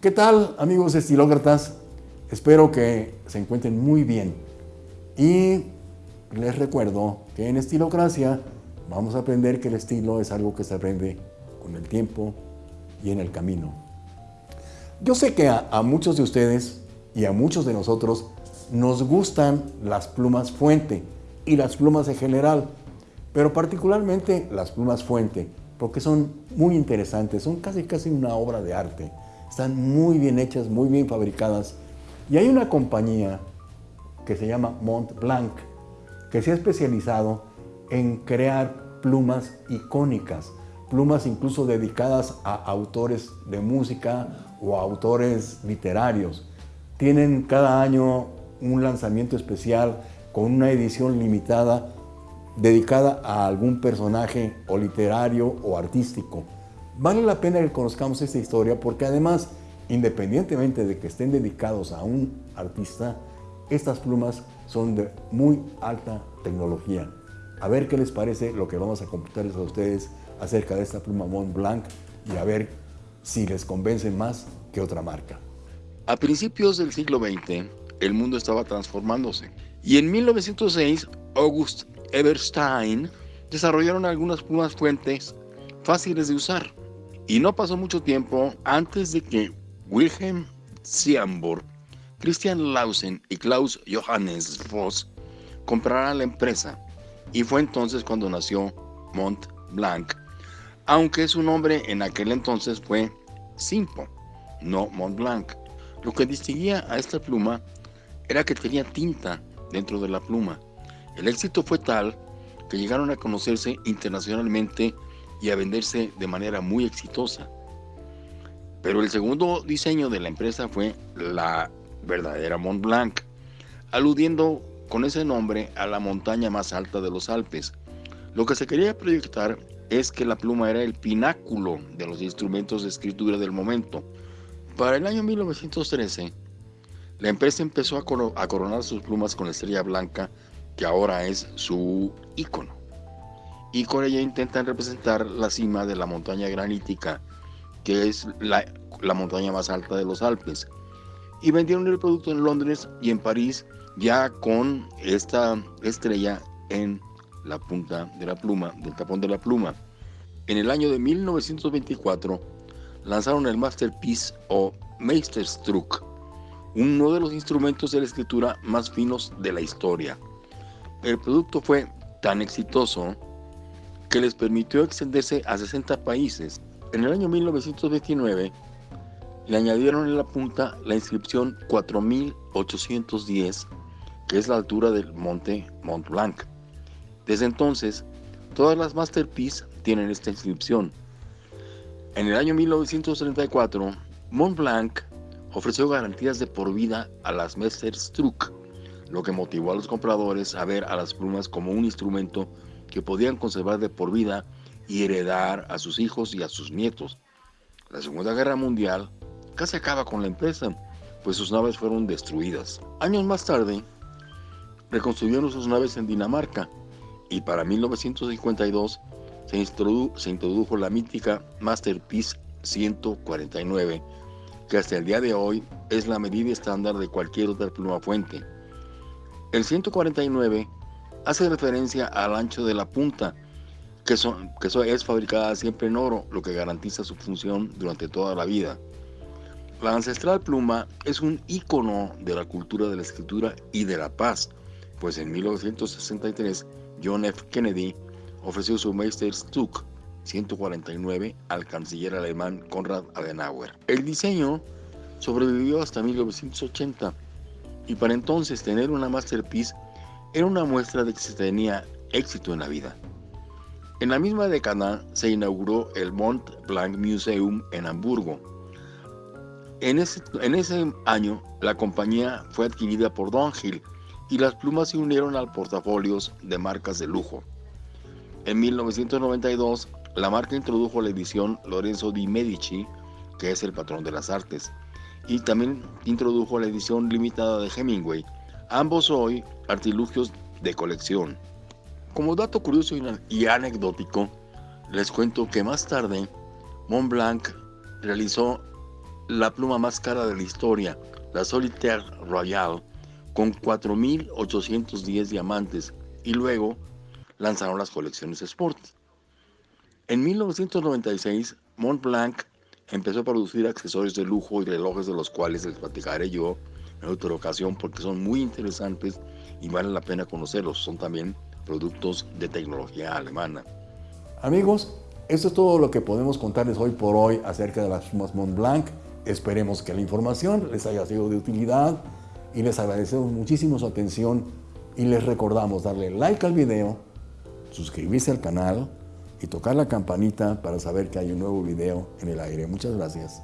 ¿Qué tal amigos estilócratas? Espero que se encuentren muy bien. Y les recuerdo que en Estilocracia vamos a aprender que el estilo es algo que se aprende con el tiempo y en el camino. Yo sé que a, a muchos de ustedes y a muchos de nosotros nos gustan las plumas fuente y las plumas en general, pero particularmente las plumas fuente, porque son muy interesantes, son casi casi una obra de arte. Están muy bien hechas, muy bien fabricadas. Y hay una compañía que se llama Mont Blanc, que se ha especializado en crear plumas icónicas, plumas incluso dedicadas a autores de música o a autores literarios. Tienen cada año un lanzamiento especial con una edición limitada dedicada a algún personaje o literario o artístico. Vale la pena que conozcamos esta historia porque además, independientemente de que estén dedicados a un artista, estas plumas son de muy alta tecnología. A ver qué les parece lo que vamos a computarles a ustedes acerca de esta pluma Mont Blanc y a ver si les convence más que otra marca. A principios del siglo XX, el mundo estaba transformándose y en 1906 August Everstein desarrollaron algunas plumas fuentes fáciles de usar. Y no pasó mucho tiempo antes de que Wilhelm Siamborg, Christian Lausen y Klaus Johannes Voss compraran la empresa. Y fue entonces cuando nació Mont Blanc, aunque su nombre en aquel entonces fue Simpo, no Mont Blanc. Lo que distinguía a esta pluma era que tenía tinta dentro de la pluma. El éxito fue tal que llegaron a conocerse internacionalmente y a venderse de manera muy exitosa. Pero el segundo diseño de la empresa fue la verdadera Mont Blanc, aludiendo con ese nombre a la montaña más alta de los Alpes. Lo que se quería proyectar es que la pluma era el pináculo de los instrumentos de escritura del momento. Para el año 1913, la empresa empezó a, coronar sus plumas con la estrella blanca, que ahora es su icono. Y con ella intentan representar la cima de la montaña granítica, que es la, la montaña más alta de los Alpes. Y vendieron el producto en Londres y en París, ya con esta estrella en la punta de la pluma, del tapón de la pluma. En el año de 1924 lanzaron el Masterpiece o Meisterstruck, uno de los instrumentos de la escritura más finos de la historia. El producto fue tan exitoso que les permitió extenderse a 60 países. En el año 1929 le añadieron en la punta la inscripción 4810, que es la altura del monte Mont Blanc. Desde entonces, todas las Masterpiece tienen esta inscripción. En el año 1934, Mont Blanc ofreció garantías de por vida a las Meisterstruck, lo que motivó a los compradores a ver a las plumas como un instrumento que podían conservar de por vida y heredar a sus hijos y a sus nietos. La Segunda Guerra Mundial casi acaba con la empresa, pues sus naves fueron destruidas. Años más tarde, reconstruyeron sus naves en Dinamarca y para 1952 se, se introdujo la mítica Masterpiece 149 que hasta el día de hoy es la medida estándar de cualquier otra pluma fuente. El 149 hace referencia al ancho de la punta, que, que es fabricada siempre en oro, lo que garantiza su función durante toda la vida. La ancestral pluma es un icono de la cultura de la escritura y de la paz, pues en 1963 John F. Kennedy ofreció su Meisterstück 149 al canciller alemán Konrad Adenauer. El diseño sobrevivió hasta 1980 y para entonces tener una masterpiece era una muestra de que se tenía éxito en la vida. En la misma década se inauguró el Mont Blanc Museum en Hamburgo. En ese, en ese año la compañía fue adquirida por Hill y las plumas se unieron al portafolios de marcas de lujo. En 1992 la marca introdujo la edición Lorenzo di Medici, que es el patrón de las artes, y también introdujo la edición limitada de Hemingway, ambos hoy artilugios de colección. Como dato curioso y anecdótico, les cuento que más tarde Montblanc realizó la pluma más cara de la historia, la Solitaire Royal, con 4.810 diamantes y luego lanzaron las colecciones Sport. En 1996, Montblanc empezó a producir accesorios de lujo y relojes de los cuales les platicaré yo en otra ocasión porque son muy interesantes y vale la pena conocerlos. Son también productos de tecnología alemana. Amigos, esto es todo lo que podemos contarles hoy por hoy acerca de las plumas Montblanc. Esperemos que la información les haya sido de utilidad y les agradecemos muchísimo su atención y les recordamos darle like al video, suscribirse al canal y tocar la campanita para saber que hay un nuevo video en el aire. Muchas gracias.